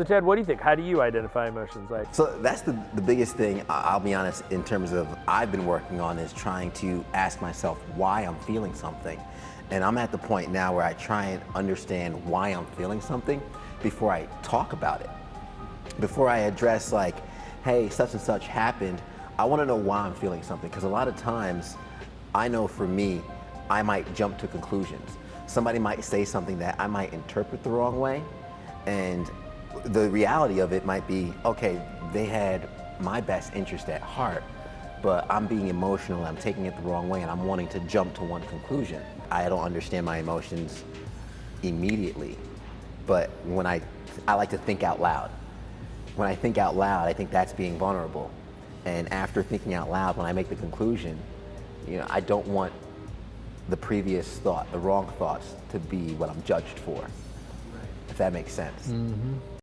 So Ted, what do you think? How do you identify emotions? Like, So that's the, the biggest thing, I'll be honest, in terms of I've been working on is trying to ask myself why I'm feeling something. And I'm at the point now where I try and understand why I'm feeling something before I talk about it. Before I address like, hey, such and such happened, I wanna know why I'm feeling something. Because a lot of times, I know for me, I might jump to conclusions. Somebody might say something that I might interpret the wrong way, and the reality of it might be, okay, they had my best interest at heart, but I'm being emotional, I'm taking it the wrong way, and I'm wanting to jump to one conclusion. I don't understand my emotions immediately, but when I, I like to think out loud. When I think out loud, I think that's being vulnerable. And after thinking out loud, when I make the conclusion, you know, I don't want the previous thought, the wrong thoughts, to be what I'm judged for. If that makes sense. Mm-hmm.